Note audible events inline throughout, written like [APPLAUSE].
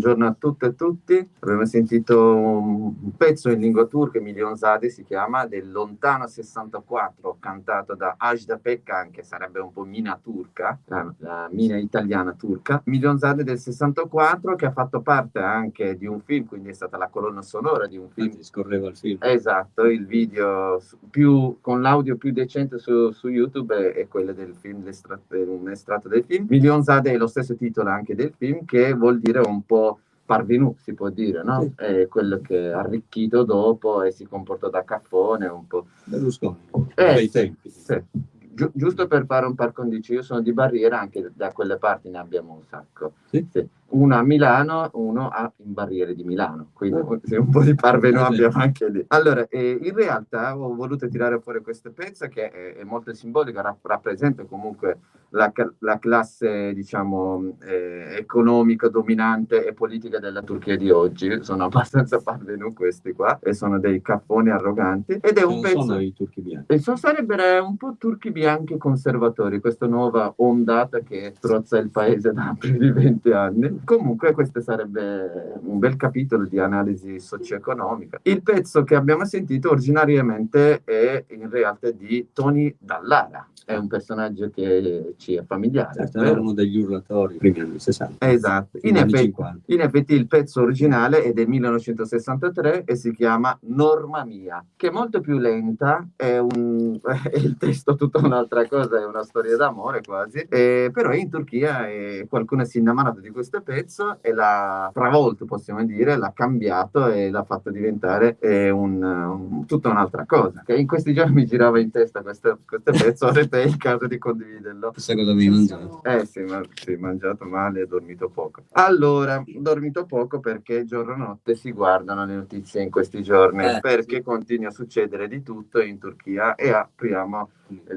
buongiorno a tutte e tutti. Abbiamo sentito un pezzo in lingua turca, Milionsade si chiama, del Lontano 64, cantato da Ajda Pekkan, che sarebbe un po' mina turca, la, la mina italiana turca. Milionsade del 64, che ha fatto parte anche di un film, quindi è stata la colonna sonora di un film. Anzi, scorreva il film. Esatto, il video più, con l'audio più decente su, su YouTube è, è, quello del film, un estratto del film. Milionsade è lo stesso titolo anche del film, che vuol dire un po' parvenu, si può dire, no? Sì. È quello che ha arricchito dopo e si comporta da caffone un po'. Berlusconi, eh, dai tempi. Sì. Gi- giusto per fare un par condicio, io sono di Barriera, anche da quelle parti ne abbiamo un sacco. Sì? Sì uno a Milano, uno a in Barriere di Milano, quindi un po' di parveno abbiamo anche lì. Allora, eh, in realtà ho voluto tirare fuori questo pezzo che è, è molto simbolico, rapp- rappresenta comunque la, la classe, diciamo, eh, economica dominante e politica della Turchia di oggi. Sono abbastanza parvenu questi qua e sono dei capponi arroganti. Ed è un non pezzo... sono i turchi bianchi. E sono, sarebbero un po' turchi bianchi conservatori, questa nuova ondata che strozza il paese da [LAUGHS] più di 20 anni Comunque questo sarebbe un bel capitolo di analisi socio-economica. Il pezzo che abbiamo sentito originariamente è in realtà di Tony Dallara, è un personaggio che ci è familiare. Certo, era uno degli urlatori primi anni 60. Esatto, in effetti, in effetti, il pezzo originale è del 1963 e si chiama Norma Mia, che è molto più lenta, è, un, è [LAUGHS] il testo tutta un'altra cosa, è una storia d'amore quasi, e, però in Turchia e qualcuno si è innamorato di questo pezzo e l'ha travolto, possiamo dire, l'ha cambiato e l'ha fatto diventare eh, un, un, tutta un'altra cosa. Che in questi giorni mi girava in testa questo, questo pezzo, [LAUGHS] è il caso di condividerlo. Cosa avevi mangiato. Eh sì, ma sì, mangiato male e dormito poco. Allora, dormito poco perché giorno notte si guardano le notizie in questi giorni, eh, perché sì. continua a succedere di tutto in Turchia e apriamo...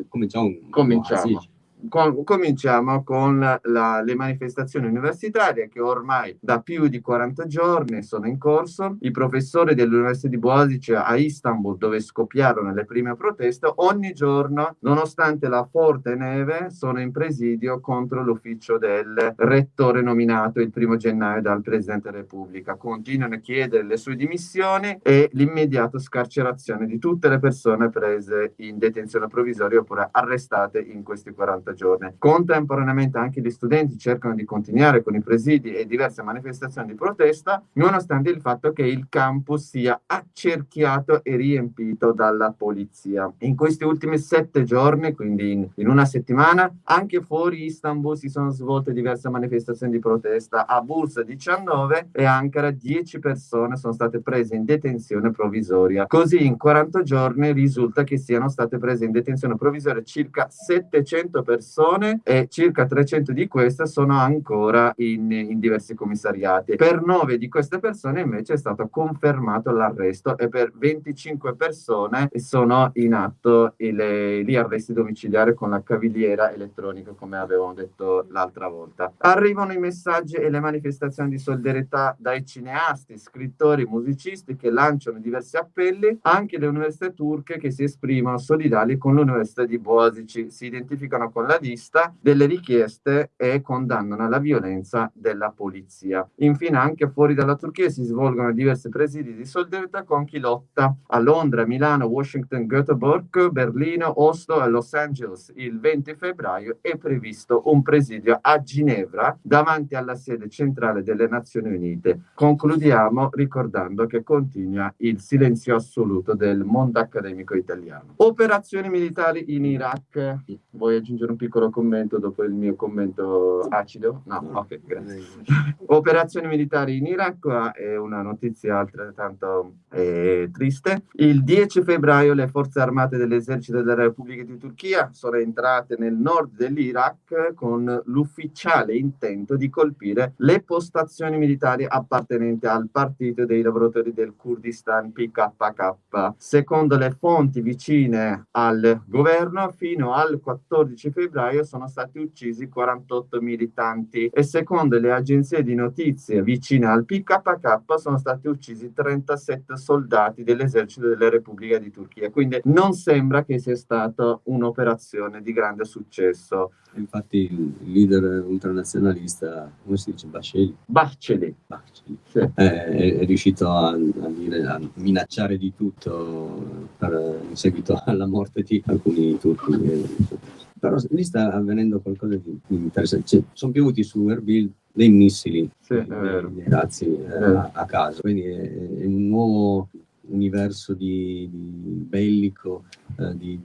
Cominciamo. Cominciamo con, cominciamo con la, le manifestazioni universitarie che ormai da più di 40 giorni sono in corso. I professori dell'Università di Boasic a Istanbul, dove scoppiarono le prime proteste, ogni giorno, nonostante la forte neve, sono in presidio contro l'ufficio del rettore nominato il primo gennaio dal Presidente della Repubblica. Continuano a chiedere le sue dimissioni e l'immediata scarcerazione di tutte le persone prese in detenzione provvisoria oppure arrestate in questi 40 giorni giorni. Contemporaneamente anche gli studenti cercano di continuare con i presidi e diverse manifestazioni di protesta, nonostante il fatto che il campus sia accerchiato e riempito dalla polizia. In questi ultimi sette giorni, quindi in, in una settimana, anche fuori Istanbul si sono svolte diverse manifestazioni di protesta. A Bursa 19 e Ankara 10 persone sono state prese in detenzione provvisoria. Così in 40 giorni risulta che siano state prese in detenzione provvisoria circa 700 persone persone e circa 300 di queste sono ancora in, in diversi commissariati. Per 9 di queste persone invece è stato confermato l'arresto e per 25 persone sono in atto gli arresti domiciliari con la cavigliera elettronica come avevamo detto l'altra volta. Arrivano i messaggi e le manifestazioni di solidarietà dai cineasti, scrittori, musicisti che lanciano diversi appelli, anche le università turche che si esprimono solidali con l'università di Boasici, si identificano con la la lista delle richieste e condannano la violenza della polizia. Infine, anche fuori dalla Turchia si svolgono diversi presidi di solidarietà con chi lotta a Londra, Milano, Washington, Göteborg, Berlino, Oslo e Los Angeles. Il 20 febbraio è previsto un presidio a Ginevra davanti alla sede centrale delle Nazioni Unite. Concludiamo ricordando che continua il silenzio assoluto del mondo accademico italiano. Operazioni militari in Iraq. Vuoi aggiungere un piccolo commento dopo il mio commento acido? No, ok, grazie. [LAUGHS] Operazioni militari in Iraq è una notizia altrettanto eh, triste. Il 10 febbraio le forze armate dell'esercito della Repubblica di Turchia sono entrate nel nord dell'Iraq con l'ufficiale intento di colpire le postazioni militari appartenenti al partito dei lavoratori del Kurdistan PKK. Secondo le fonti vicine al governo, fino al 14 febbraio febbraio sono stati uccisi 48 militanti e secondo le agenzie di notizie vicine al PKK sono stati uccisi 37 soldati dell'esercito della Repubblica di Turchia. Quindi non sembra che sia stata un'operazione di grande successo. Infatti il leader ultranazionalista, come si dice, Baceli? Baceli. Baceli. Sì. È, è, riuscito a, a, dire, a, minacciare di tutto per, in seguito alla morte di alcuni turchi. Però lì sta avvenendo qualcosa di interessante. Cioè, sono piovuti su Erbil dei missili, sì, dei, razzi eh, a, a, caso. Quindi è, è un nuovo universo di, di bellico, eh, di,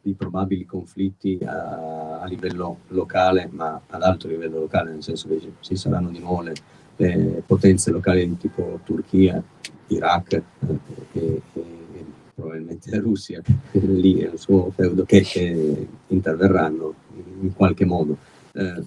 di, probabili conflitti a, a, livello locale, ma ad alto livello locale, nel senso che ci saranno di nuovo le, le potenze locali di tipo Turchia, Iraq eh, e, e, probabilmente la Russia, lì è il suo feudo, che, che interverranno in qualche modo. Eh,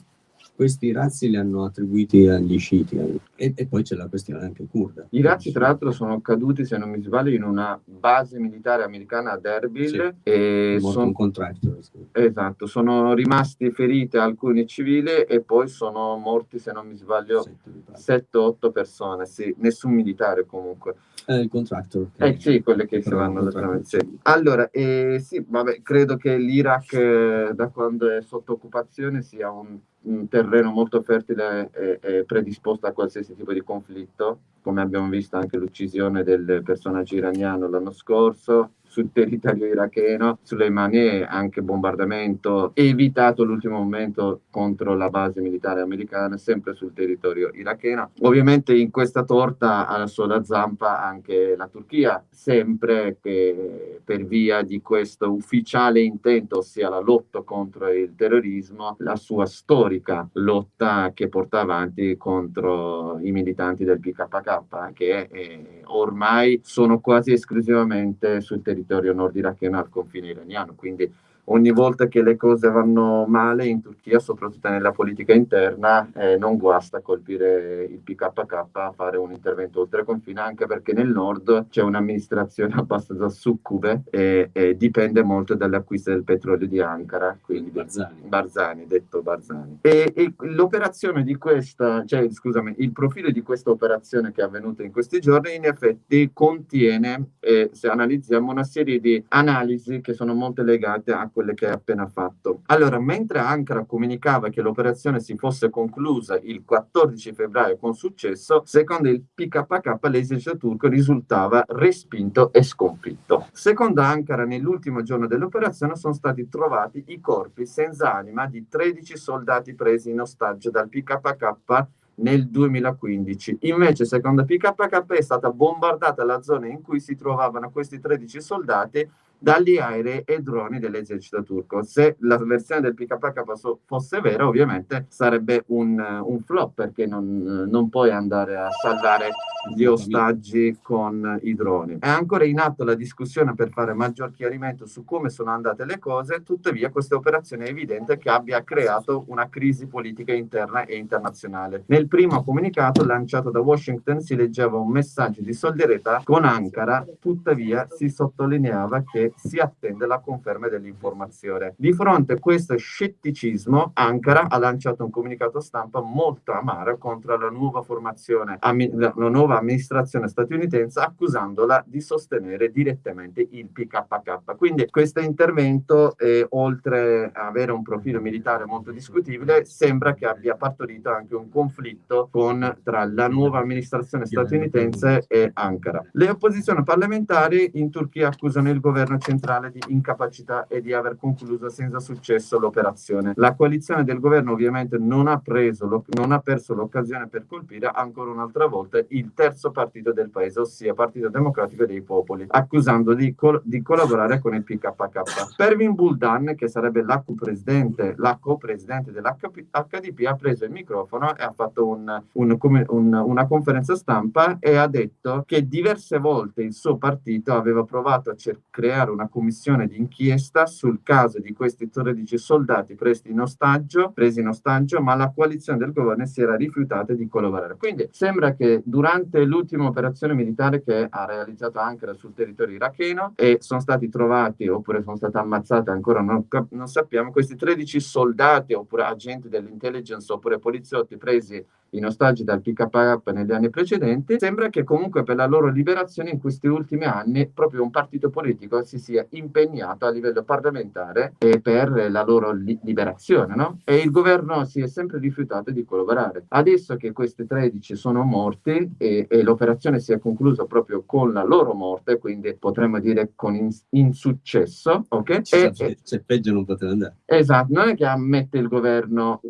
questi razzi li hanno attribuiti agli sciiti e, e, poi c'è la questione anche kurda. I razzi tra l'altro sono caduti, se non mi sbaglio, in una base militare americana ad Erbil sì, e sono un contractor. Sì. Esatto, sono rimasti feriti alcuni civili e poi sono morti, se non mi sbaglio, 7-8 persone, sì, nessun militare comunque. È il contractor. Eh sì, quelle che si vanno sì. Allora, eh, sì, vabbè, credo che l'Iraq eh, da quando è sotto occupazione sia un un terreno molto fertile e, e, predisposto a qualsiasi tipo di conflitto, come abbiamo visto anche l'uccisione del personaggio iraniano l'anno scorso, sul territorio iracheno, sulle manie anche bombardamento evitato l'ultimo momento contro la base militare americana, sempre sul territorio iracheno. Ovviamente in questa torta ha la sua zampa anche la Turchia, sempre che per via di questo ufficiale intento, ossia la lotta contro il terrorismo, la sua storica lotta che porta avanti contro i militanti del PKK, che eh, ormai sono quasi esclusivamente sul territorio territorio nord iracheno al confine iraniano, quindi ogni volta che le cose vanno male in Turchia, soprattutto nella politica interna, eh, non guasta colpire il PKK a fare un intervento oltre confine, anche perché nel nord c'è un'amministrazione [LAUGHS] abbastanza succube e, e dipende molto dalle acquiste del petrolio di Ankara, quindi Barzani, Barzani detto Barzani. E, e, l'operazione di questa, cioè scusami, il profilo di questa operazione che è avvenuta in questi giorni in effetti contiene, eh, se analizziamo, una serie di analisi che sono molto legate a quelle che hai appena fatto. Allora, mentre Ankara comunicava che l'operazione si fosse conclusa il 14 febbraio con successo, secondo il PKK l'esercito turco risultava respinto e sconfitto. Secondo Ankara, nell'ultimo giorno dell'operazione sono stati trovati i corpi senza anima di 13 soldati presi in ostaggio dal PKK nel 2015. Invece, secondo PKK, è stata bombardata la zona in cui si trovavano questi 13 soldati dagli aerei e droni dell'esercito turco. Se la versione del PKK fosse vera, ovviamente sarebbe un, un flop perché non, non, puoi andare a salvare gli ostaggi con i droni. È ancora in atto la discussione per fare maggior chiarimento su come sono andate le cose, tuttavia questa operazione è evidente che abbia creato una crisi politica interna e internazionale. Nel primo comunicato lanciato da Washington si leggeva un messaggio di solidarietà con Ankara, tuttavia si sottolineava che si attende la conferma dell'informazione. Di fronte a questo scetticismo, Ankara ha lanciato un comunicato stampa molto amaro contro la nuova formazione, la nuova amministrazione statunitense, accusandola di sostenere direttamente il PKK. Quindi questo intervento, eh, oltre a avere un profilo militare molto discutibile, sembra che abbia partorito anche un conflitto con, tra la nuova amministrazione statunitense e Ankara. Le opposizioni parlamentari in Turchia accusano il governo centrale di incapacità e di aver concluso senza successo l'operazione. La coalizione del governo ovviamente non ha, preso, non ha perso l'occasione per colpire ancora un'altra volta il terzo partito del paese, ossia Partito Democratico dei Popoli, accusando di, col di collaborare con il PKK. Pervin Buldan, che sarebbe la co-presidente, co-presidente dell'HDP, ha preso il microfono e ha fatto un, un, un, una conferenza stampa e ha detto che diverse volte il suo partito aveva provato a creare nominare una commissione d'inchiesta sul caso di questi 13 soldati presi in ostaggio, presi in ostaggio, ma la coalizione del governo si era rifiutata di collaborare. Quindi sembra che durante l'ultima operazione militare che ha realizzato Ankara sul territorio iracheno e sono stati trovati oppure sono state ammazzate, ancora non, non sappiamo, questi 13 soldati oppure agenti dell'intelligence oppure poliziotti presi in ostaggi dal PKK negli anni precedenti, sembra che comunque per la loro liberazione in questi ultimi anni proprio un partito politico si sia impegnato a livello parlamentare per la loro li liberazione, no? E il governo si è sempre rifiutato di collaborare. Adesso che questi 13 sono morti e, e l'operazione si è conclusa proprio con la loro morte, quindi potremmo dire con in insuccesso, ok? E, se, se peggio non poteva andare. Esatto, non è che ammette il governo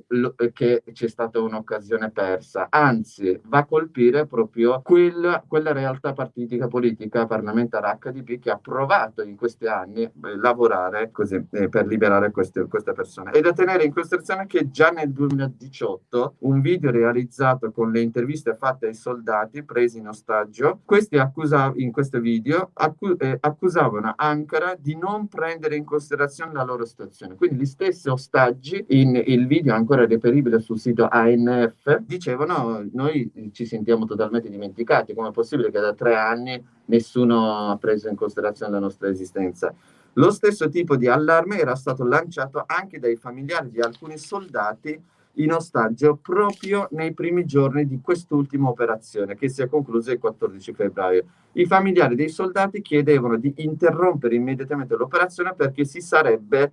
che c'è stata un'occasione per diversa, anzi va a colpire proprio quella, quella realtà partitica politica parlamentare HDP che ha provato in questi anni a eh, lavorare così, eh, per liberare queste, queste persone. È da tenere in considerazione che già nel 2018 un video realizzato con le interviste fatte ai soldati presi in ostaggio, questi accusav- in questo video accu- eh, accusavano Ankara di non prendere in considerazione la loro situazione. Quindi gli stessi ostaggi, in il video ancora reperibile sul sito ANF, dicevano noi ci sentiamo totalmente dimenticati, come è possibile che da tre anni nessuno ha preso in considerazione la nostra esistenza. Lo stesso tipo di allarme era stato lanciato anche dai familiari di alcuni soldati in ostaggio proprio nei primi giorni di quest'ultima operazione che si è conclusa il 14 febbraio. I familiari dei soldati chiedevano di interrompere immediatamente l'operazione perché si sarebbe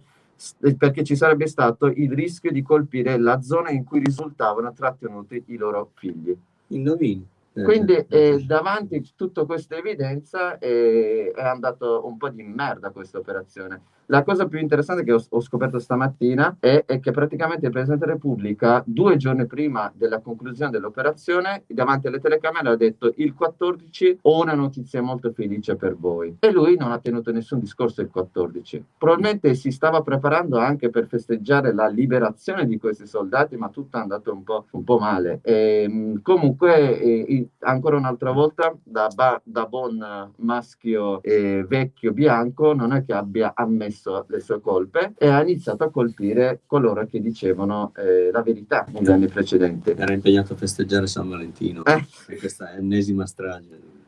perché ci sarebbe stato il rischio di colpire la zona in cui risultavano trattenuti i loro figli. Indovini. Quindi eh, davanti a tutta questa evidenza eh, è andato un po' di merda questa operazione. La cosa più interessante che ho, ho scoperto stamattina è, è, che praticamente il Presidente della Repubblica, due giorni prima della conclusione dell'operazione, davanti alle telecamere ha detto il 14 ho una notizia molto felice per voi. E lui non ha tenuto nessun discorso il 14. Probabilmente si stava preparando anche per festeggiare la liberazione di questi soldati, ma tutto è andato un po', un po male. E, ehm, comunque, e, ancora un'altra volta, da, da buon maschio e vecchio bianco, non è che abbia ammesso ammesso le sue colpe e ha iniziato a colpire coloro che dicevano eh, la verità negli anni precedenti. Era impegnato a festeggiare San Valentino, eh. questa ennesima strage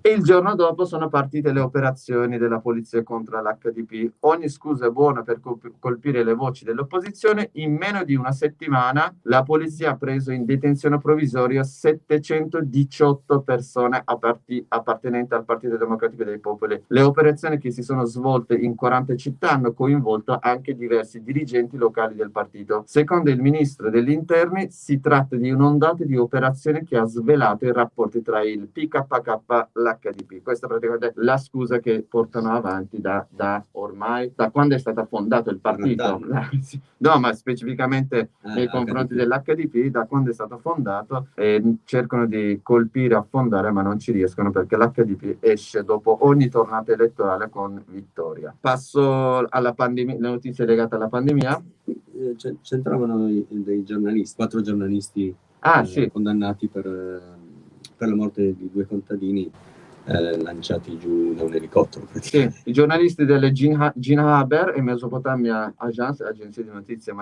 e il giorno dopo sono partite le operazioni della polizia contro l'HDP. Ogni scusa è buona per colpire le voci dell'opposizione. In meno di una settimana la polizia ha preso in detenzione provvisoria 718 persone appartenenti al Partito Democratico dei Popoli. Le operazioni che si sono svolte in 40 città hanno coinvolto anche diversi dirigenti locali del partito. Secondo il ministro degli interni si tratta di un'ondata di operazioni che ha svelato i rapporti tra il PKK l'HDP. Questa è praticamente la scusa che portano avanti da, da ormai, da quando è stato fondato il partito. [LAUGHS] no, ma specificamente ah, nei confronti dell'HDP, da quando è stato fondato, eh, cercano di colpire, affondare, ma non ci riescono perché l'HDP esce dopo ogni tornata elettorale con vittoria. Passo alla pandemia, le notizie legate alla pandemia. Eh, c'entravano dei giornalisti, quattro giornalisti ah, eh, sì. condannati per per la morte di due contadini eh, lanciati giù da un elicottero. Sì, i giornalisti delle Gina Haber e Mesopotamia Agence, agenzia di notizie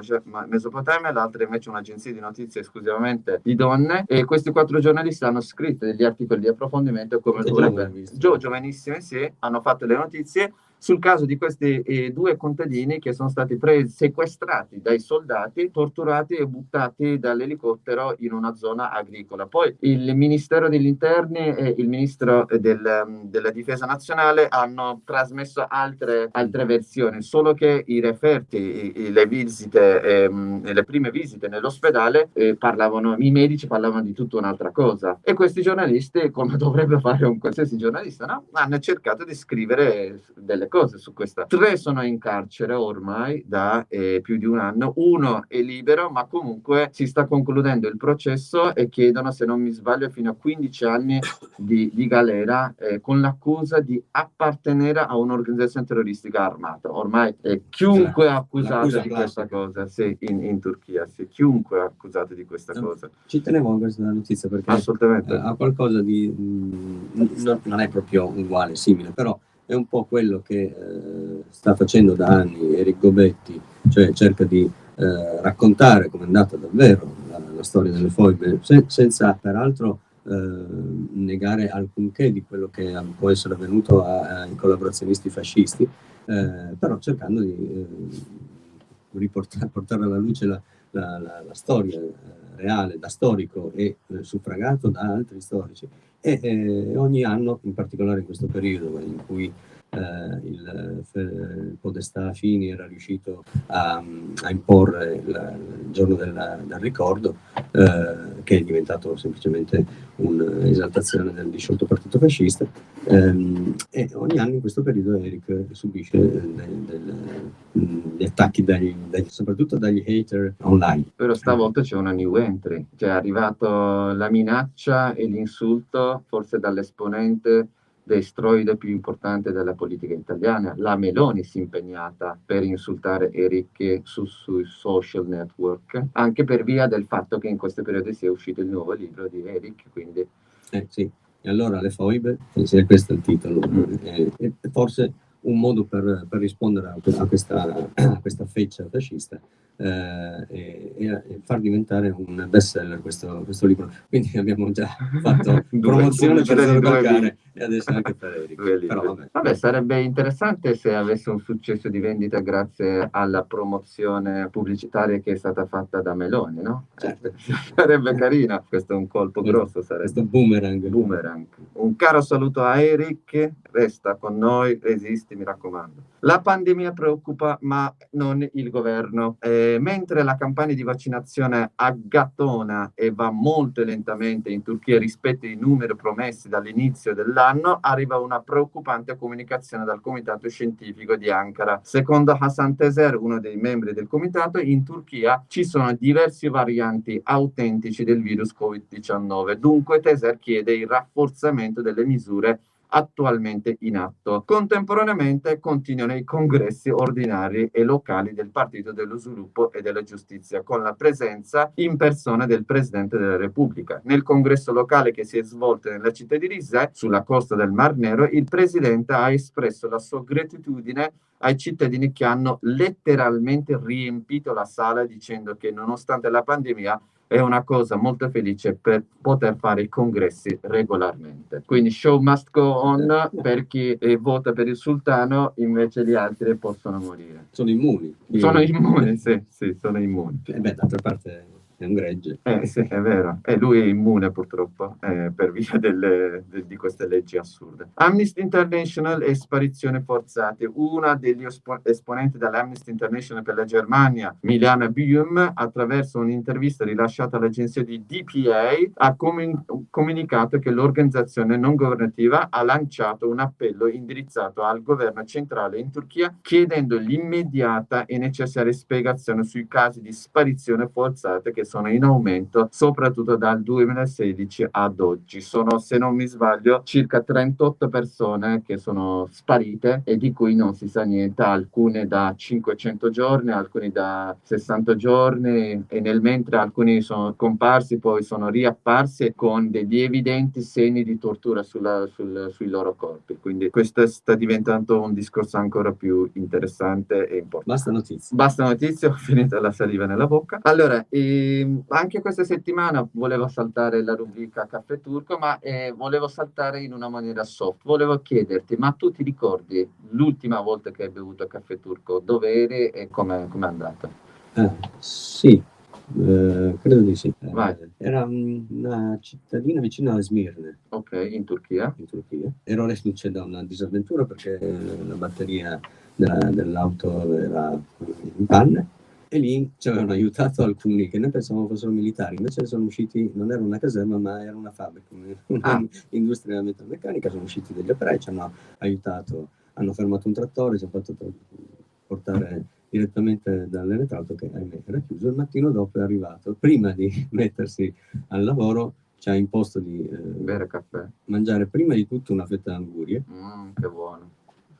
Mesopotamia, l'altra invece un'agenzia di notizie esclusivamente di donne, e questi quattro giornalisti hanno scritto degli articoli di approfondimento come dovrebbe. Gio, giovanissimi, sì, hanno fatto le notizie sul caso di questi eh, due contadini che sono stati sequestrati dai soldati, torturati e buttati dall'elicottero in una zona agricola. Poi il Ministero degli Interni e il Ministro del, della Difesa Nazionale hanno trasmesso altre, altre versioni, solo che i referti, i, le visite, ehm, le prime visite nell'ospedale eh, parlavano, i medici parlavano di tutta un'altra cosa. E questi giornalisti, come [LAUGHS] dovrebbe fare un qualsiasi giornalista, no? hanno cercato di scrivere delle cose su questa. Tre sono in carcere ormai da eh, più di un anno, uno è libero, ma comunque si sta concludendo il processo e chiedono, se non mi sbaglio, fino a 15 anni di, di galera eh, con l'accusa di appartenere a un'organizzazione terroristica armata. Ormai eh, chiunque è accusato di questa cosa, sì, in, in, Turchia, sì, chiunque è accusato di questa no, cosa. Ci tenevo a questa notizia perché Assolutamente. ha qualcosa di... Mh, mm, non, non è proprio uguale, simile, però è un po' quello che eh, sta facendo da anni Eric Gobetti, cioè cerca di eh, raccontare come è andata davvero la, la storia delle foibe, se, senza peraltro eh, negare alcunché di quello che può essere avvenuto ai collaborazionisti fascisti, eh, però cercando di eh, riportare, portare alla luce la, la, la, storia reale da storico e eh, suffragato da altri storici e eh, ogni anno, in particolare in questo periodo in cui il, il, Podestà Fini era riuscito a, a imporre il, il giorno del, del ricordo, eh, che è diventato semplicemente un'esaltazione del disciolto partito fascista, ehm, e ogni anno in questo periodo Eric subisce del, del, gli attacchi dagli, dagli, soprattutto dagli hater online. Però stavolta c'è una new entry, cioè è arrivato la minaccia e l'insulto forse dall'esponente destroide più importante della politica italiana. La Meloni si è impegnata per insultare Eric su, sui social network, anche per via del fatto che in questo periodo sia uscito il nuovo libro di Eric, quindi... Eh, sì, e allora le foibe, se questo è il titolo, mm. eh, forse un modo per, per rispondere a questa, a questa feccia fascista eh, e, e, far diventare un best seller questo, questo libro. Quindi abbiamo già [LAUGHS] fatto promozione per sbloccare e adesso anche per [LAUGHS] Eric. Però, vabbè. vabbè. sarebbe interessante se avesse un successo di vendita grazie alla promozione pubblicitaria che è stata fatta da Meloni, no? Certo. [LAUGHS] sarebbe carina, questo è un colpo grosso. Sarebbe. Questo boomerang. boomerang. Un caro saluto a Eric, resta con noi, resisti, mi raccomando. La pandemia preoccupa, ma non il governo. Eh, mentre la campagna di vaccinazione aggattona e va molto lentamente in Turchia rispetto ai numeri promessi dall'inizio dell'anno, arriva una preoccupante comunicazione dal comitato scientifico di Ankara. Secondo Hasan Teser, uno dei membri del comitato, in Turchia ci sono diversi varianti autentici del virus Covid-19. Dunque Teser chiede il rafforzamento delle misure attualmente in atto. Contemporaneamente continuano i congressi ordinari e locali del Partito dello Sviluppo e della Giustizia, con la presenza in persona del Presidente della Repubblica. Nel congresso locale che si è svolto nella città di Rizet, sulla costa del Mar Nero, il Presidente ha espresso la sua gratitudine ai cittadini che hanno letteralmente riempito la sala dicendo che nonostante la pandemia è una cosa molto felice per poter fare i congressi regolarmente. Quindi show must go on per chi eh, vota per il sultano, invece gli altri possono morire. Sono immuni. Sono immuni, sì, sì, sono immuni. E beh, d'altra parte è un gregge. Eh sì, è vero. E lui è immune purtroppo eh, per via delle, de, di queste leggi assurde. Amnesty International e sparizioni forzate. Una degli esponenti dell'Amnesty International per la Germania, Miliana Bium, attraverso un'intervista rilasciata all'agenzia di DPA, ha comun comunicato che l'organizzazione non governativa ha lanciato un appello indirizzato al governo centrale in Turchia chiedendo l'immediata e necessaria spiegazione sui casi di sparizione forzate che sono in aumento soprattutto dal 2016 ad oggi. Sono, se non mi sbaglio, circa 38 persone che sono sparite e di cui non si sa niente, alcune da 500 giorni, alcuni da 60 giorni e nel mentre alcuni sono comparsi, poi sono riapparsi con degli evidenti segni di tortura sulla, sul, sui loro corpi. Quindi questo sta diventando un discorso ancora più interessante e importante. Basta notizie. Basta notizie, [LAUGHS] ho finito la saliva nella bocca. Allora, eh, Anche questa settimana volevo saltare la rubrica Caffè Turco, ma eh, volevo saltare in una maniera soft. Volevo chiederti, ma tu ti ricordi l'ultima volta che hai bevuto Caffè Turco? Dove eri e come è andata? Eh, sì, eh, credo di sì. Eh, era una cittadina vicino a Smirne. Ok, in Turchia. In Turchia. Ero reduce da una disavventura perché la batteria dell'auto era in panne e lì ci avevano aiutato alcuni che noi pensavamo fossero militari, invece sono usciti, non era una caserma ma era una fabbrica, [LAUGHS] un'industria ah. metalmeccanica, sono usciti degli operai, ci hanno aiutato, hanno fermato un trattore, ci hanno fatto portare direttamente dall'elettrauto che ahimè era chiuso, il mattino dopo è arrivato, prima di [LAUGHS] mettersi al lavoro ci ha imposto di eh, caffè. mangiare prima di tutto una fetta d'angurie. Mm, che buono.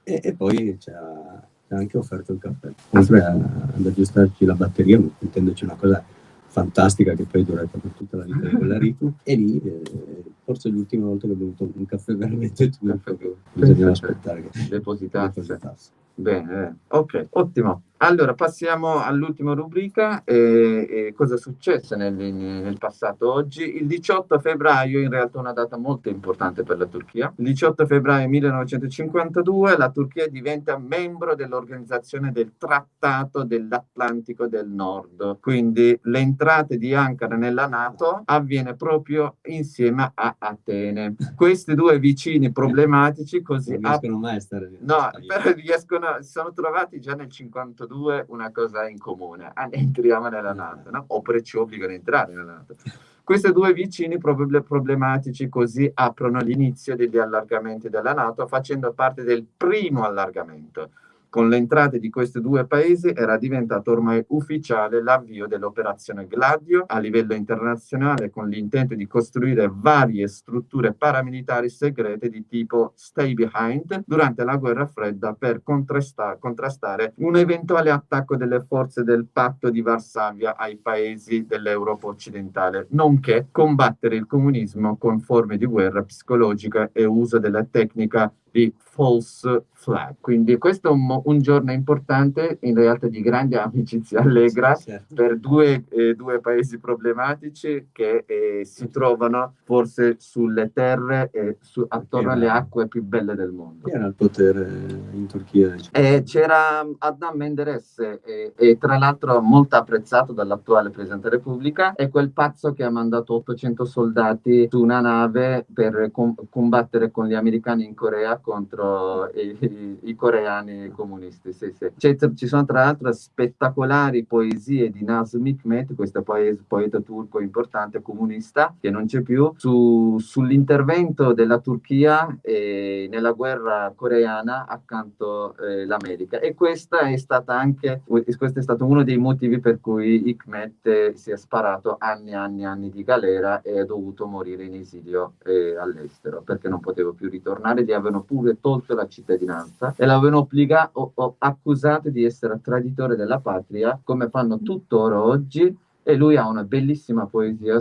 E, e poi ci ha ha anche offerto il caffè. Oltre ad aggiustarci la batteria, mettendoci una cosa fantastica che poi è durata per tutta la vita di quella Ritu e lì eh, forse l'ultima volta che ho bevuto un caffè veramente turco bisognava aspettare che depositasse. depositasse. Bene, eh. ok, ottimo. Allora, passiamo all'ultima rubrica. Eh, eh, cosa è successo nel, nel, passato oggi? Il 18 febbraio, in realtà una data molto importante per la Turchia. Il 18 febbraio 1952 la Turchia diventa membro dell'organizzazione del Trattato dell'Atlantico del Nord. Quindi l'entrata di Ankara nella Nato avviene proprio insieme a Atene. Questi due vicini problematici così... Non riescono mai a stare... No, però riescono, si sono trovati già nel 52 due una cosa in comune, ah, entriamo nella Nato, no? oppure ci obbligano a entrare nella Nato. Questi due vicini problematici così aprono l'inizio degli allargamenti della Nato facendo parte del primo allargamento con l'entrata di questi due paesi era diventato ormai ufficiale l'avvio dell'operazione Gladio a livello internazionale con l'intento di costruire varie strutture paramilitari segrete di tipo stay behind durante la guerra fredda per contrastare un eventuale attacco delle forze del patto di Varsavia ai paesi dell'Europa occidentale, nonché combattere il comunismo con forme di guerra psicologica e uso della tecnica di false flag. Quindi questo è un, un, giorno importante, in realtà di grande amicizia allegra certo. per due, eh, due, paesi problematici che eh, si trovano forse sulle terre e su, attorno alle acque più belle del mondo. Chi era il potere in Turchia? Eh, c'era Adnan Menderes, e tra l'altro molto apprezzato dall'attuale Presidente della Repubblica, è quel pazzo che ha mandato 800 soldati su una nave per com- combattere con gli americani in Corea contro i, i, coreani comunisti. Sì, sì. ci sono tra l'altro spettacolari poesie di Nazım Hikmet, questo poeta, poeta turco importante comunista che non c'è più, su, sull'intervento della Turchia eh, nella guerra coreana accanto all'America. Eh, e questa è stata anche, questo è stato uno dei motivi per cui Hikmet si è sparato anni e anni e anni di galera e è dovuto morire in esilio eh, all'estero perché non poteva più ritornare, gli avevano pure tolto la cittadinanza e l'avevano obbligato o, o accusato di essere traditore della patria, come fanno tuttora oggi. E lui ha una bellissima poesia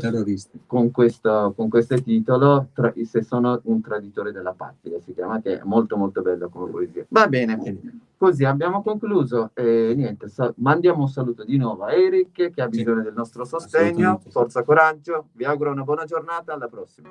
con questo, con questo titolo, tra, Se sono un traditore della patria, si chiama, che è molto molto bello come poesia. Va bene, così abbiamo concluso. E niente, mandiamo un saluto di nuovo a Eric che ha bisogno sì. del nostro sostegno. Forza, coraggio, vi auguro una buona giornata, alla prossima.